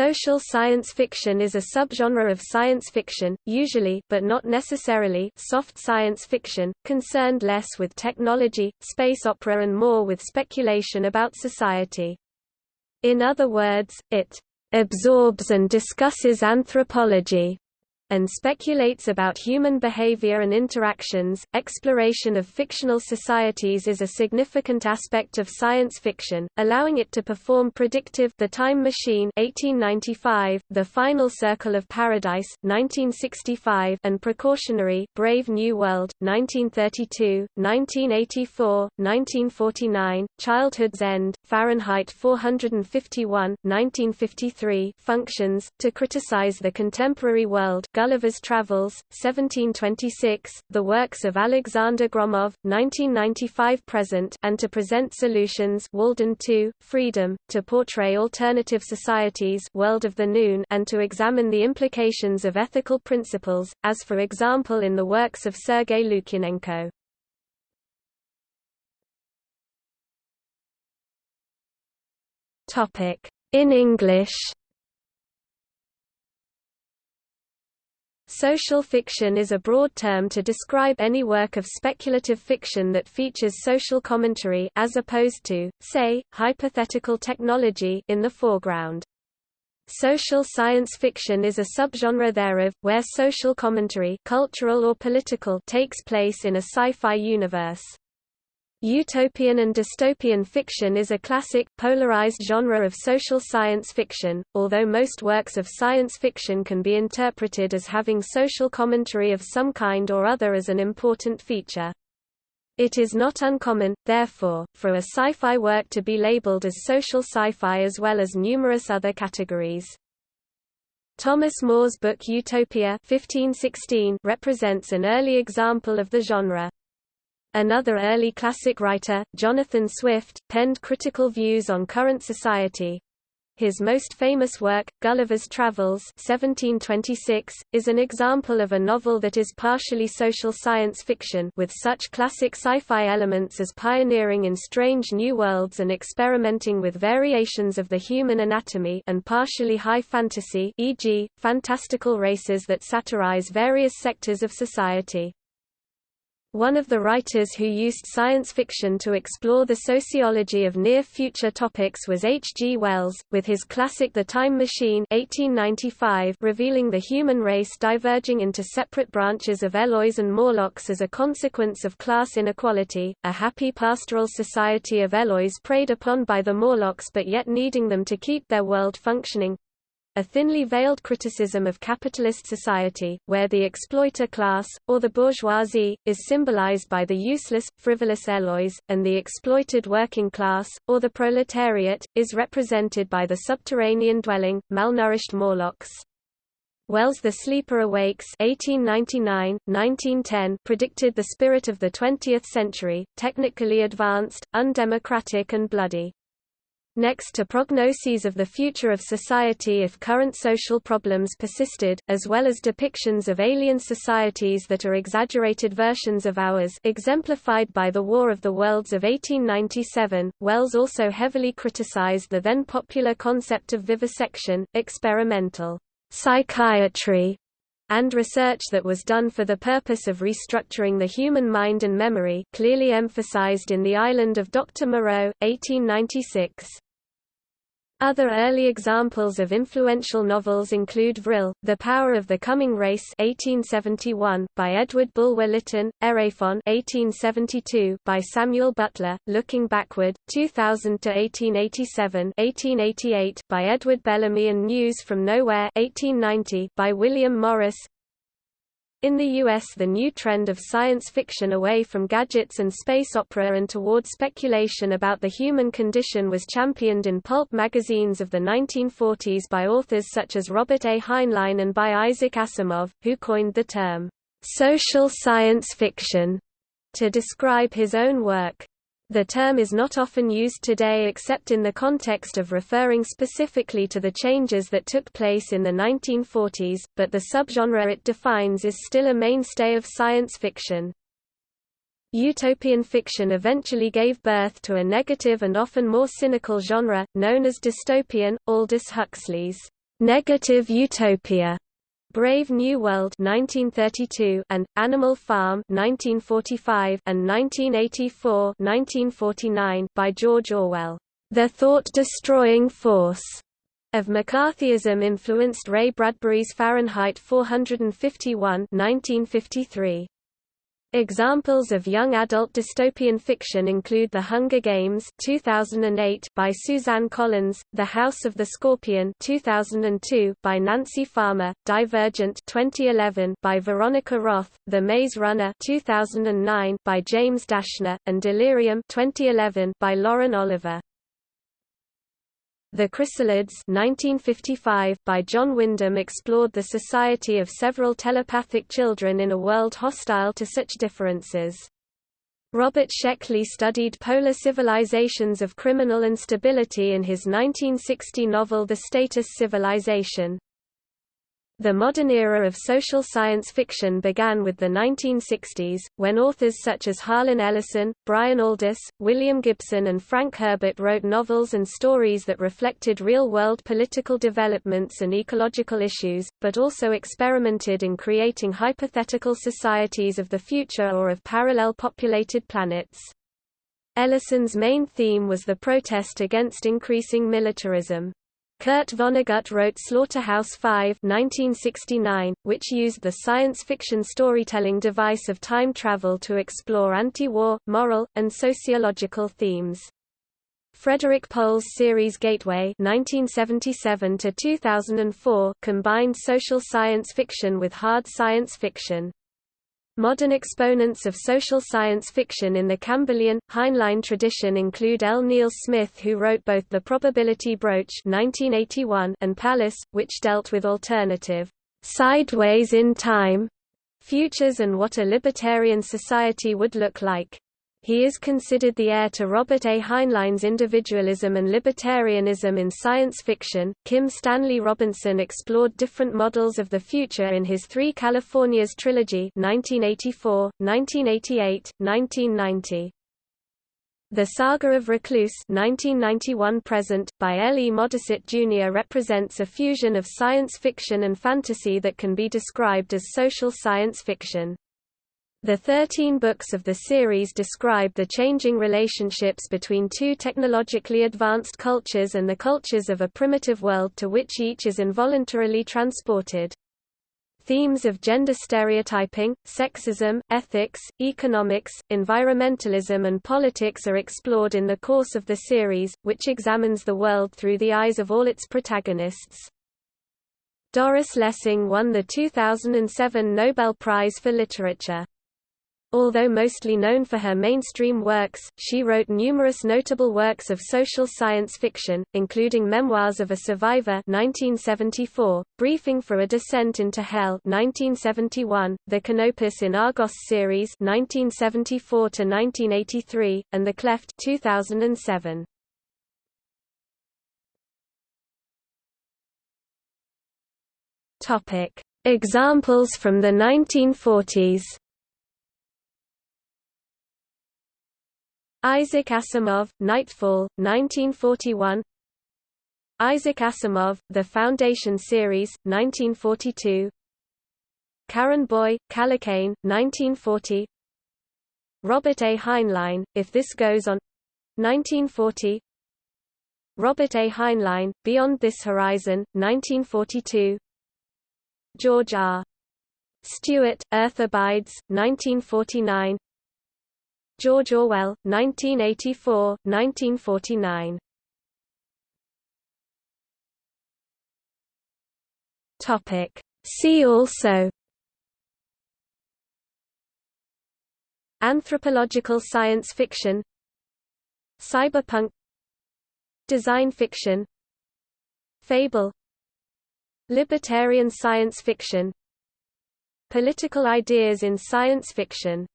Social science fiction is a subgenre of science fiction, usually but not necessarily soft science fiction, concerned less with technology, space opera and more with speculation about society. In other words, it absorbs and discusses anthropology, and speculates about human behavior and interactions. Exploration of fictional societies is a significant aspect of science fiction, allowing it to perform predictive The Time Machine 1895, The Final Circle of Paradise 1965, and precautionary Brave New World 1932, 1984, 1949, Childhood's End, Fahrenheit 451 1953 functions to criticize the contemporary world Gulliver's Travels, 1726, the works of Alexander Gromov, 1995–present and to present solutions Walden 2, Freedom, to portray alternative societies World of the Noon and to examine the implications of ethical principles, as for example in the works of Sergei Lukyanenko. In English Social fiction is a broad term to describe any work of speculative fiction that features social commentary as opposed to, say, hypothetical technology in the foreground. Social science fiction is a subgenre thereof, where social commentary cultural or political takes place in a sci-fi universe. Utopian and dystopian fiction is a classic, polarized genre of social science fiction, although most works of science fiction can be interpreted as having social commentary of some kind or other as an important feature. It is not uncommon, therefore, for a sci-fi work to be labeled as social sci-fi as well as numerous other categories. Thomas More's book Utopia 1516 represents an early example of the genre. Another early classic writer, Jonathan Swift, penned critical views on current society. His most famous work, Gulliver's Travels 1726, is an example of a novel that is partially social science fiction with such classic sci-fi elements as pioneering in strange new worlds and experimenting with variations of the human anatomy and partially high fantasy e.g., fantastical races that satirize various sectors of society. One of the writers who used science fiction to explore the sociology of near-future topics was H. G. Wells, with his classic The Time Machine 1895 revealing the human race diverging into separate branches of Eloys and Morlocks as a consequence of class inequality, a happy pastoral society of Eloys preyed upon by the Morlocks but yet needing them to keep their world functioning, a thinly veiled criticism of capitalist society, where the exploiter class, or the bourgeoisie, is symbolized by the useless, frivolous Eloys, and the exploited working class, or the proletariat, is represented by the subterranean dwelling, malnourished Morlocks. Wells' The Sleeper Awakes 1899, 1910 predicted the spirit of the 20th century, technically advanced, undemocratic and bloody. Next to prognoses of the future of society if current social problems persisted, as well as depictions of alien societies that are exaggerated versions of ours exemplified by the War of the Worlds of 1897, Wells also heavily criticized the then popular concept of vivisection, experimental psychiatry, and research that was done for the purpose of restructuring the human mind and memory clearly emphasized in The Island of Dr. Moreau, 1896. Other early examples of influential novels include Vril, The Power of the Coming Race 1871, by Edward Bulwer Lytton, Erewhon 1872, by Samuel Butler, Looking Backward, 2000–1887 1888, by Edward Bellamy and News from Nowhere 1890, by William Morris in the US the new trend of science fiction away from gadgets and space opera and toward speculation about the human condition was championed in pulp magazines of the 1940s by authors such as Robert A. Heinlein and by Isaac Asimov, who coined the term, "...social science fiction", to describe his own work. The term is not often used today except in the context of referring specifically to the changes that took place in the 1940s, but the subgenre it defines is still a mainstay of science fiction. Utopian fiction eventually gave birth to a negative and often more cynical genre, known as dystopian, Aldous Huxley's Negative Utopia, Brave New World 1932 and Animal Farm 1945 and 1984-1949 by George Orwell. The thought-destroying force of McCarthyism influenced Ray Bradbury's Fahrenheit 451 1953. Examples of young adult dystopian fiction include The Hunger Games 2008 by Suzanne Collins, The House of the Scorpion 2002 by Nancy Farmer, Divergent 2011 by Veronica Roth, The Maze Runner 2009 by James Dashner, and Delirium 2011 by Lauren Oliver. The Chrysalids 1955 by John Wyndham explored the society of several telepathic children in a world hostile to such differences. Robert Sheckley studied polar civilizations of criminal instability in his 1960 novel The Status Civilization. The modern era of social science fiction began with the 1960s, when authors such as Harlan Ellison, Brian Aldiss, William Gibson and Frank Herbert wrote novels and stories that reflected real-world political developments and ecological issues, but also experimented in creating hypothetical societies of the future or of parallel populated planets. Ellison's main theme was the protest against increasing militarism. Kurt Vonnegut wrote Slaughterhouse-Five (1969), which used the science fiction storytelling device of time travel to explore anti-war, moral, and sociological themes. Frederik Pohl's series Gateway (1977–2004) combined social science fiction with hard science fiction. Modern exponents of social science fiction in the Campbellian, Heinlein tradition include L. Neil Smith who wrote both The Probability Broach 1981 and Pallas, which dealt with alternative, sideways in time futures and what a libertarian society would look like. He is considered the heir to Robert A. Heinlein's individualism and libertarianism in science fiction. Kim Stanley Robinson explored different models of the future in his Three Californias trilogy 1984, 1988, 1990. The Saga of Recluce 1991 present, by L. E. Modesitt Jr. represents a fusion of science fiction and fantasy that can be described as social science fiction. The 13 books of the series describe the changing relationships between two technologically advanced cultures and the cultures of a primitive world to which each is involuntarily transported. Themes of gender stereotyping, sexism, ethics, economics, environmentalism and politics are explored in the course of the series, which examines the world through the eyes of all its protagonists. Doris Lessing won the 2007 Nobel Prize for Literature. Although mostly known for her mainstream works, she wrote numerous notable works of social science fiction, including Memoirs of a Survivor 1974, Briefing for a Descent into Hell 1971, the Canopus in Argos series 1974 1983, and The Cleft 2007. Topic: Examples from the 1940s Isaac Asimov, Nightfall, 1941 Isaac Asimov, The Foundation Series, 1942 Karin Boye, Kallocain, 1940 Robert A. Heinlein, If This Goes On 1940 Robert A. Heinlein, Beyond This Horizon, 1942 George R. Stewart, Earth Abides, 1949 George Orwell, 1984, 1949. Topic. See also. Anthropological science fiction. Cyberpunk. Design fiction. Fable. Libertarian science fiction. Political ideas in science fiction